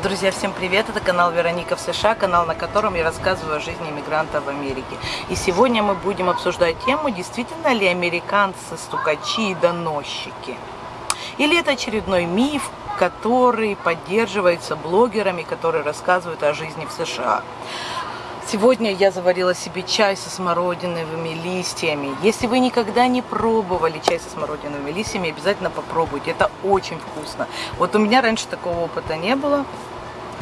Друзья, всем привет! Это канал Вероника в США, канал, на котором я рассказываю о жизни иммигрантов в Америке. И сегодня мы будем обсуждать тему, действительно ли американцы стукачи и доносчики. Или это очередной миф, который поддерживается блогерами, которые рассказывают о жизни в США. Сегодня я заварила себе чай со смородиновыми листьями. Если вы никогда не пробовали чай со смородиновыми листьями, обязательно попробуйте. Это очень вкусно. Вот у меня раньше такого опыта не было.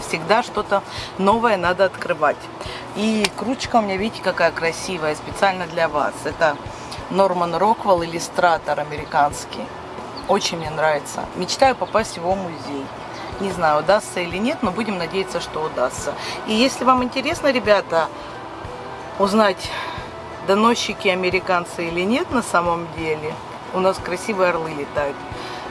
Всегда что-то новое надо открывать. И кружка у меня, видите, какая красивая, специально для вас. Это Норман Роквелл, иллюстратор американский. Очень мне нравится. Мечтаю попасть в его музей. Не знаю, удастся или нет, но будем надеяться, что удастся. И если вам интересно, ребята, узнать, доносчики американцы или нет на самом деле, у нас красивые орлы летают,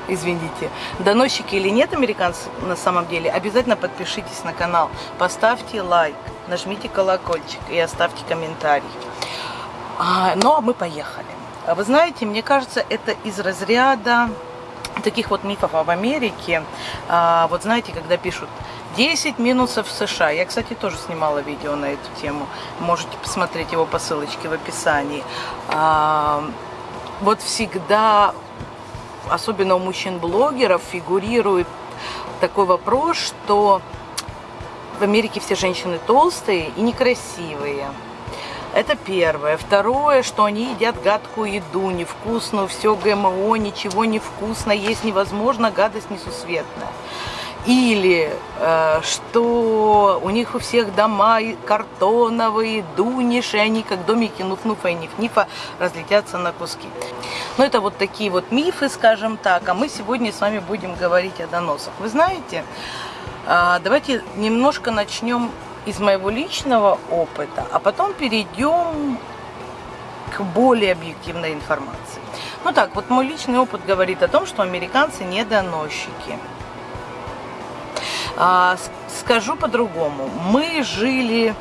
извините, доносчики или нет американцы на самом деле, обязательно подпишитесь на канал, поставьте лайк, нажмите колокольчик и оставьте комментарий. А, ну а мы поехали. Вы знаете, мне кажется, это из разряда таких вот мифов об Америке, а, вот знаете, когда пишут 10 минусов в США. Я, кстати, тоже снимала видео на эту тему. Можете посмотреть его по ссылочке в описании. А, вот всегда, особенно у мужчин-блогеров, фигурирует такой вопрос, что в Америке все женщины толстые и некрасивые. Это первое. Второе, что они едят гадкую еду, невкусную, все ГМО, ничего невкусно, есть невозможно, гадость несусветная. Или э, что у них у всех дома картоновые, дуниши, они как домики Нуфнуфа и Нифнифа разлетятся на куски. Но это вот такие вот мифы, скажем так. А мы сегодня с вами будем говорить о доносах. Вы знаете, э, давайте немножко начнем из моего личного опыта, а потом перейдем к более объективной информации. Ну так, вот мой личный опыт говорит о том, что американцы не доносчики. А, скажу по-другому. Мы жили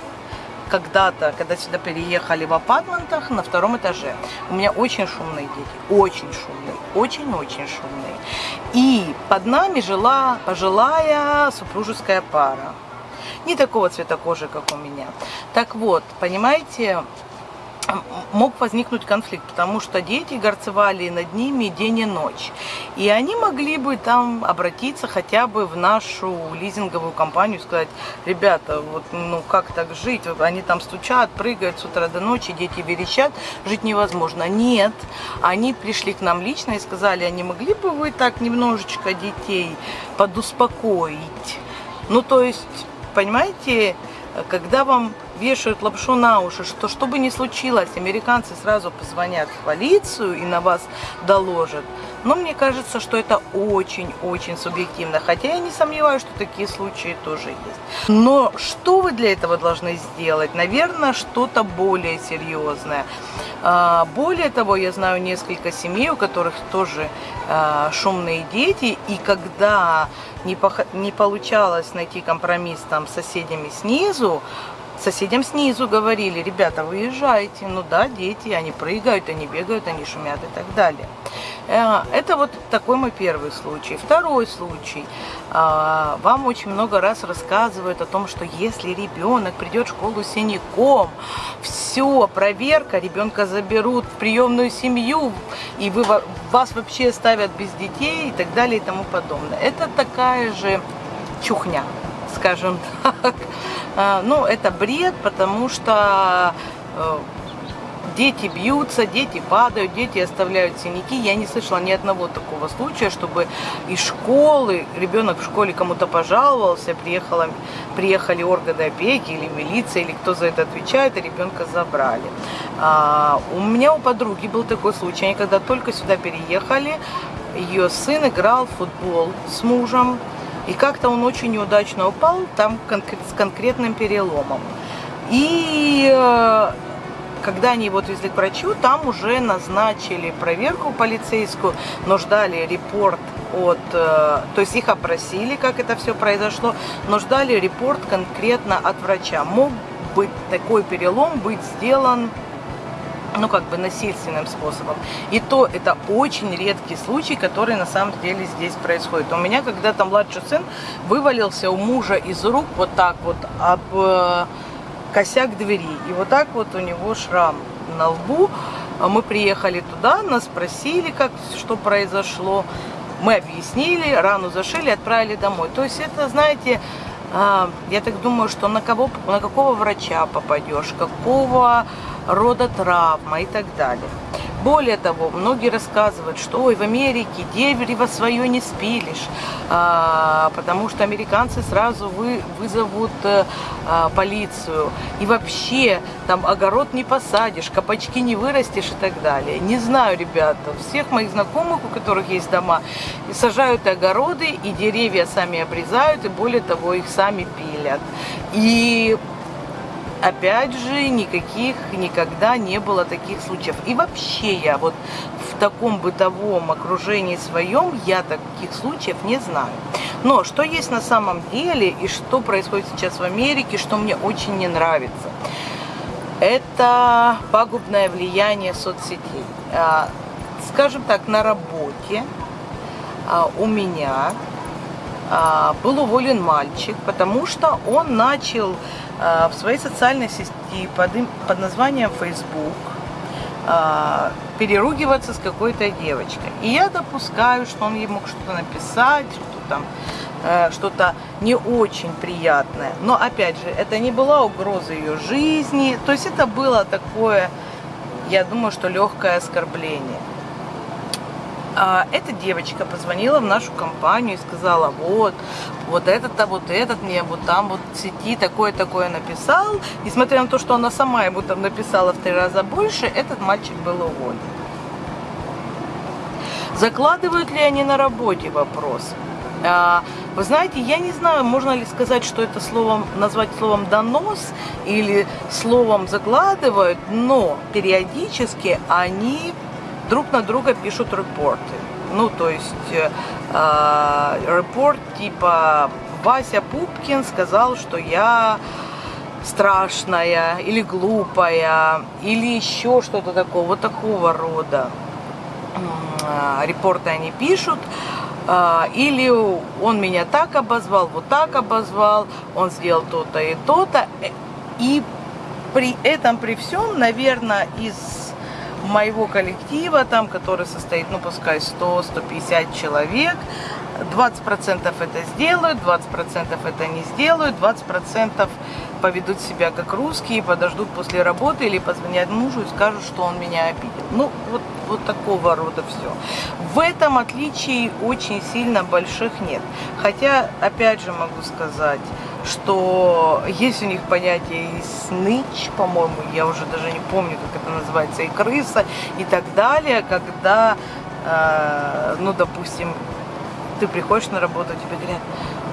когда-то, когда сюда переехали в апартментах на втором этаже. У меня очень шумные дети, очень шумные, очень-очень шумные. И под нами жила пожилая супружеская пара не такого цвета кожи, как у меня. Так вот, понимаете, мог возникнуть конфликт, потому что дети горцевали над ними день и ночь. И они могли бы там обратиться хотя бы в нашу лизинговую компанию сказать, ребята, вот ну как так жить? Они там стучат, прыгают с утра до ночи, дети верещат, жить невозможно. Нет, они пришли к нам лично и сказали, а могли бы вы так немножечко детей подуспокоить? Ну, то есть понимаете, когда вам вешают лапшу на уши, что что бы ни случилось, американцы сразу позвонят в полицию и на вас доложат. Но мне кажется, что это очень-очень субъективно. Хотя я не сомневаюсь, что такие случаи тоже есть. Но что вы для этого должны сделать? Наверное, что-то более серьезное. А, более того, я знаю несколько семей, у которых тоже а, шумные дети. И когда не, не получалось найти компромисс там с соседями снизу, соседям снизу говорили, ребята, выезжайте, ну да, дети, они прыгают, они бегают, они шумят и так далее. Э, это вот такой мой первый случай. Второй случай. А, вам очень много раз рассказывают о том, что если ребенок придет в школу синяком, все, проверка, ребенка заберут в приемную семью, и вы, вас вообще ставят без детей и так далее и тому подобное. Это такая же чухня, скажем так. А, ну, это бред, потому что э, дети бьются, дети падают, дети оставляют синяки. Я не слышала ни одного такого случая, чтобы из школы, ребенок в школе кому-то пожаловался, приехала, приехали органы опеки или милиция, или кто за это отвечает, и ребенка забрали. А, у меня у подруги был такой случай, они когда только сюда переехали, ее сын играл в футбол с мужем, и как-то он очень неудачно упал, там с конкретным переломом. И э, когда они его отвезли к врачу, там уже назначили проверку полицейскую, но ждали репорт от, э, то есть их опросили, как это все произошло, но ждали репорт конкретно от врача. Мог быть такой перелом быть сделан ну, как бы насильственным способом. И то это очень редкий случай, который на самом деле здесь происходит. У меня когда-то младший сын вывалился у мужа из рук вот так вот об э, косяк двери. И вот так вот у него шрам на лбу. Мы приехали туда, нас спросили, как, что произошло. Мы объяснили, рану зашили, отправили домой. То есть это, знаете, а, я так думаю, что на, кого, на какого врача попадешь, какого рода травма и так далее. Более того, многие рассказывают, что ой, в Америке дерево свое не спилишь, а, потому что американцы сразу вы, вызовут а, полицию. И вообще там огород не посадишь, капачки не вырастешь и так далее. Не знаю, ребята, всех моих знакомых, у которых есть дома, сажают огороды, и деревья сами обрезают, и более того, их сами пилят. И опять же, никаких никогда не было таких случаев. И вообще я вот в таком бытовом окружении своем, я таких случаев не знаю. Но что есть на самом деле и что происходит сейчас в Америке, что мне очень не нравится, это пагубное влияние соцсетей. А, скажем так, на работе а, у меня был уволен мальчик, потому что он начал а, в своей социальной сети под, под названием Facebook а, переругиваться с какой-то девочкой. И я допускаю, что он ей мог что-то написать, что там э, что-то не очень приятное. Но опять же, это не была угроза ее жизни. То есть это было такое, я думаю, что легкое оскорбление. А эта девочка позвонила в нашу компанию и сказала, вот, вот этот-то, вот этот мне вот там вот в сети такое-такое написал. Несмотря на то, что она сама ему там написала в три раза больше, этот мальчик был уволен. Закладывают ли они на работе вопрос? А, вы знаете, я не знаю, можно ли сказать, что это словом, назвать словом донос или словом закладывают, но периодически они друг на друга пишут репорты. Ну, то есть э, а, репорт типа Вася Пупкин сказал, что я страшная или глупая, или еще что-то такого, вот такого рода э, репорты они пишут. Э, или он меня так обозвал, вот так обозвал, он сделал то-то и то-то. И при этом, при всем, наверное, из моего коллектива, там, который состоит, ну, пускай 100-150 человек, 20% это сделают, 20% это не сделают, 20% поведут себя как русские, подождут после работы или позвонят мужу и скажут, что он меня обидел. Ну, вот, вот такого рода все. В этом отличий очень сильно больших нет. Хотя, опять же могу сказать, что есть у них понятие и сныч, по-моему, я уже даже не помню, как это называется, и крыса, и так далее, когда, э, ну, допустим, ты приходишь на работу, тебе говорят,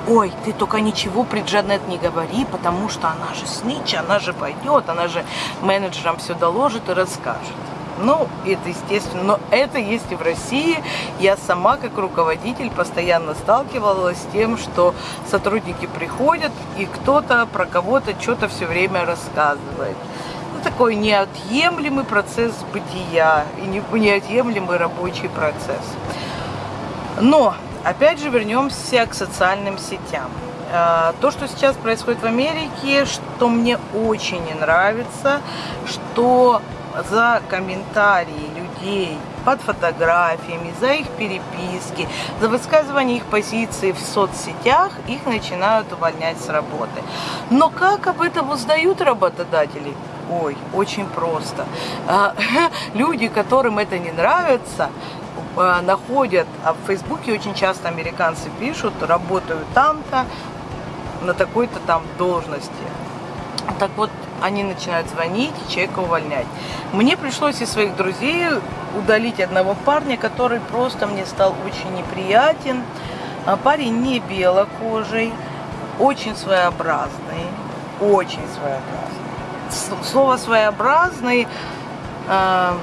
ой, ты только ничего при Джанет не говори, потому что она же снич, она же пойдет, она же менеджерам все доложит и расскажет. Ну, это естественно, но это есть и в России. Я сама, как руководитель, постоянно сталкивалась с тем, что сотрудники приходят, и кто-то про кого-то что-то все время рассказывает. Ну, такой неотъемлемый процесс бытия и неотъемлемый рабочий процесс. Но, опять же, вернемся к социальным сетям. А, то, что сейчас происходит в Америке, что мне очень не нравится, что за комментарии людей под фотографиями, за их переписки, за высказывание их позиции в соцсетях, их начинают увольнять с работы. Но как об этом узнают работодатели? Ой, очень просто. А, люди, которым это не нравится, а, находят, а в Фейсбуке очень часто американцы пишут, работаю там-то, на такой-то там должности. Так вот, они начинают звонить и человека увольнять. Мне пришлось из своих друзей удалить одного парня, который просто мне стал очень неприятен. А парень не белокожий, очень своеобразный, очень своеобразный. Слово своеобразный э,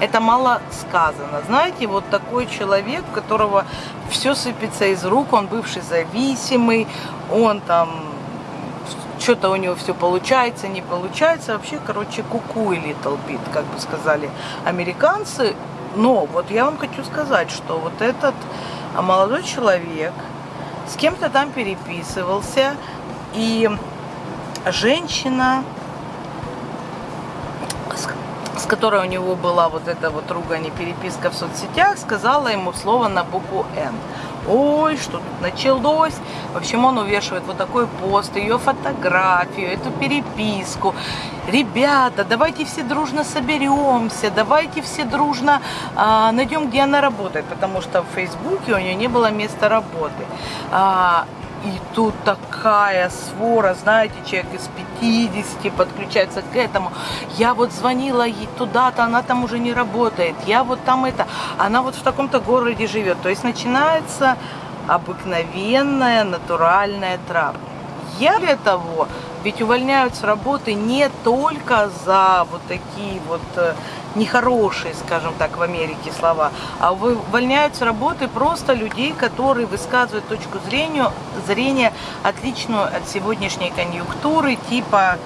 это мало сказано. Знаете, вот такой человек, у которого все сыпется из рук, он бывший зависимый, он там что-то у него все получается, не получается. Вообще, короче, куку и Little Bit, как бы сказали американцы. Но вот я вам хочу сказать, что вот этот молодой человек с кем-то там переписывался, и женщина, с которой у него была вот эта вот ругань и переписка в соцсетях, сказала ему слово на букву «Н». Ой, что тут началось. В общем, он увешивает вот такой пост, ее фотографию, эту переписку. Ребята, давайте все дружно соберемся, давайте все дружно а, найдем, где она работает, потому что в Фейсбуке у нее не было места работы. А, и тут такая свора, знаете, человек из 50 подключается к этому. Я вот звонила ей туда-то, она там уже не работает. Я вот там это, она вот в таком-то городе живет. То есть начинается обыкновенная натуральная травля. Я для того, ведь увольняют с работы не только за вот такие вот э, нехорошие, скажем так, в Америке слова, а увольняют с работы просто людей, которые высказывают точку зрения, зрения отличную от сегодняшней конъюнктуры, типа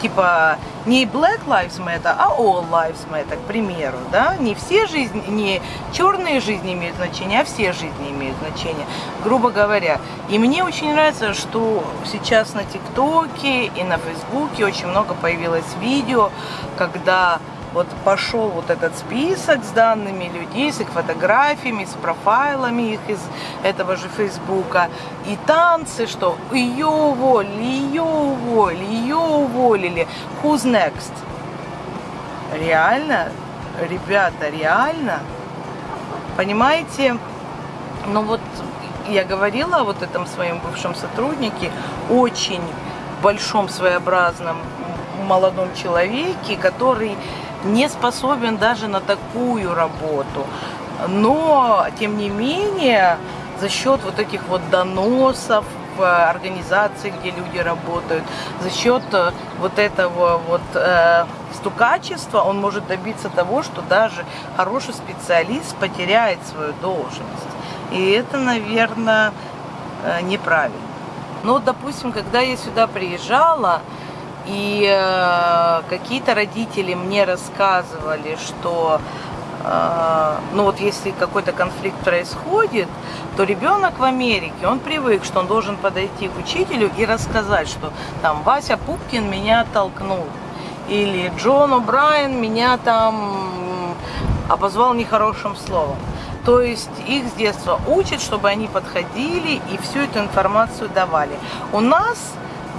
типа не Black Lives Matter, а All Lives Matter, к примеру, да, не все жизни, не черные жизни имеют значение, а все жизни имеют значение, грубо говоря. И мне очень нравится, что сейчас на ТикТоке и на Фейсбуке очень много появилось видео, когда вот пошел вот этот список с данными людей, с их фотографиями, с профайлами их из этого же Фейсбука. И танцы, что ее уволили, ее уволили, ее уволили. Who's next? Реально? Ребята, реально? Понимаете? Ну вот я говорила о вот этом своем бывшем сотруднике, очень большом своеобразном молодом человеке, который не способен даже на такую работу. Но, тем не менее, за счет вот этих вот доносов организации, где люди работают, за счет э, вот этого вот э, стукачества он может добиться того, что даже хороший специалист потеряет свою должность. И это, наверное, э, неправильно. Но, допустим, когда я сюда приезжала, и э, какие-то родители мне рассказывали, что э, ну вот если какой-то конфликт происходит, то ребенок в Америке, он привык, что он должен подойти к учителю и рассказать, что там Вася Пупкин меня оттолкнул, или Джон О'Брайен меня там обозвал нехорошим словом. То есть их с детства учат, чтобы они подходили и всю эту информацию давали. У нас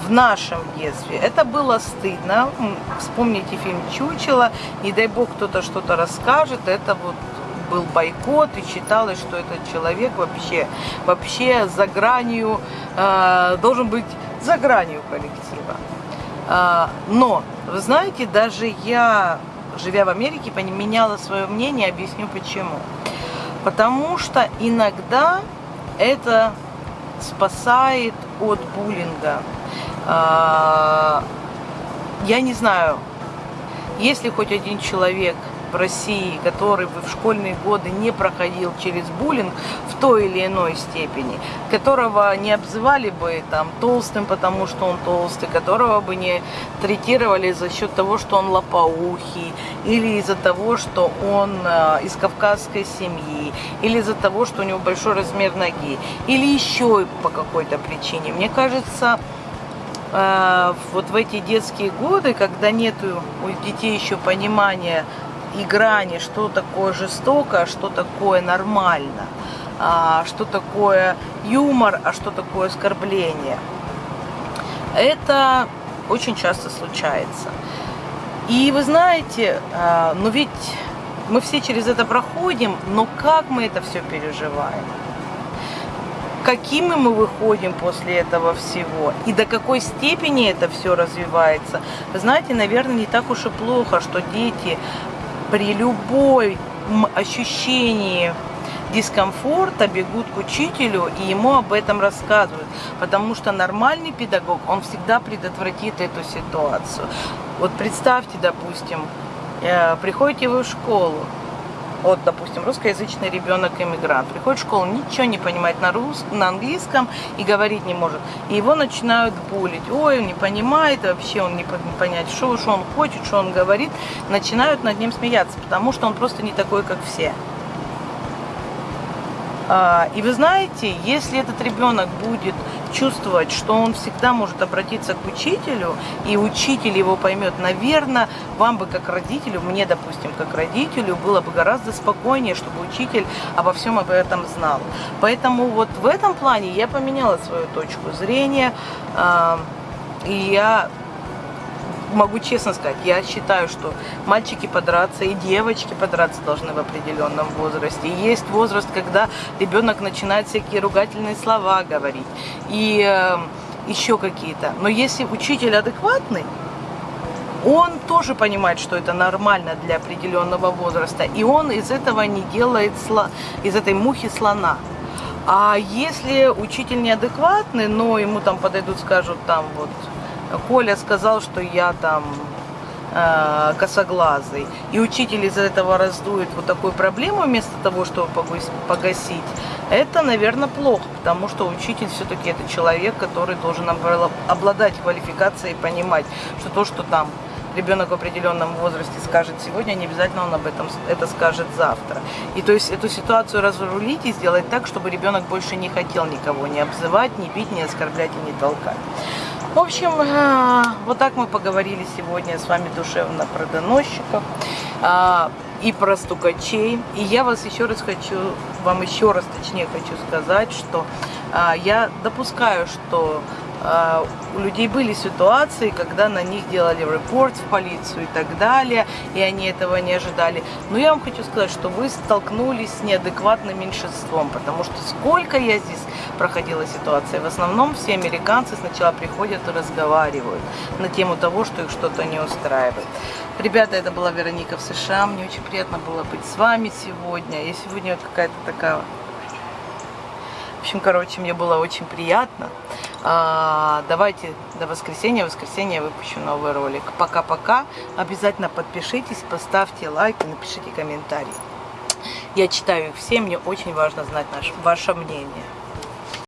в нашем детстве. Это было стыдно. Вспомните фильм «Чучело». Не дай бог кто-то что-то расскажет. Это вот был бойкот и считалось, что этот человек вообще, вообще за гранью, э, должен быть за гранью коллектива. Э, но, вы знаете, даже я, живя в Америке, меняла свое мнение, объясню почему. Потому что иногда это спасает от буллинга. А, я не знаю, если хоть один человек в России, который бы в школьные годы не проходил через буллинг в той или иной степени, которого не обзывали бы там толстым, потому что он толстый, которого бы не третировали за счет того, что он лопоухий, или из-за того, что он э, из кавказской семьи, или из-за того, что у него большой размер ноги, или еще по какой-то причине. Мне кажется, вот в эти детские годы, когда нет у детей еще понимания и грани, что такое жестоко, а что такое нормально, а, что такое юмор, а что такое оскорбление. Это очень часто случается. И вы знаете, а, ну ведь мы все через это проходим, но как мы это все переживаем? Какими мы выходим после этого всего и до какой степени это все развивается. Знаете, наверное, не так уж и плохо, что дети при любой ощущении дискомфорта бегут к учителю и ему об этом рассказывают. Потому что нормальный педагог, он всегда предотвратит эту ситуацию. Вот представьте, допустим, э, приходите вы в школу, вот, допустим, русскоязычный ребенок-иммигрант, приходит в школу, ничего не понимает на, рус... на английском и говорить не может. И его начинают булить. Ой, он не понимает вообще, он не понять, что, что он хочет, что он говорит. Начинают над ним смеяться, потому что он просто не такой, как все. А, и вы знаете, если этот ребенок будет чувствовать, что он всегда может обратиться к учителю, и учитель его поймет, наверное, вам бы как родителю, мне, допустим, как родителю, было бы гораздо спокойнее, чтобы учитель обо всем об этом знал. Поэтому вот в этом плане я поменяла свою точку зрения, а, и я могу честно сказать, я считаю, что мальчики подраться и девочки подраться должны в определенном возрасте. Есть возраст, когда ребенок начинает всякие ругательные слова говорить и э, еще какие-то. Но если учитель адекватный, он тоже понимает, что это нормально для определенного возраста, и он из этого не делает сло... из этой мухи слона. А если учитель неадекватный, но ему там подойдут, скажут там вот Коля сказал, что я там э, косоглазый. И учитель из-за этого раздует вот такую проблему вместо того, чтобы погасить. Это, наверное, плохо, потому что учитель все-таки это человек, который должен обладать квалификацией и понимать, что то, что там ребенок в определенном возрасте скажет сегодня, не обязательно он об этом это скажет завтра. И то есть эту ситуацию разрулить и сделать так, чтобы ребенок больше не хотел никого не обзывать, не бить, не оскорблять и не толкать. В общем, э, вот так мы поговорили сегодня с вами душевно про доносчиков э, и про стукачей. И я вас еще раз хочу, вам еще раз точнее хочу сказать, что э, я допускаю, что а, у людей были ситуации, когда на них делали репорт в полицию и так далее, и они этого не ожидали. Но я вам хочу сказать, что вы столкнулись с неадекватным меньшинством, потому что сколько я здесь проходила ситуации, в основном все американцы сначала приходят и разговаривают на тему того, что их что-то не устраивает. Ребята, это была Вероника в США, мне очень приятно было быть с вами сегодня. Я сегодня какая-то такая... В общем, короче, мне было очень приятно. А, давайте до воскресенья. В воскресенье я выпущу новый ролик. Пока-пока. Обязательно подпишитесь, поставьте лайк и напишите комментарий. Я читаю их все, мне очень важно знать наше, ваше мнение.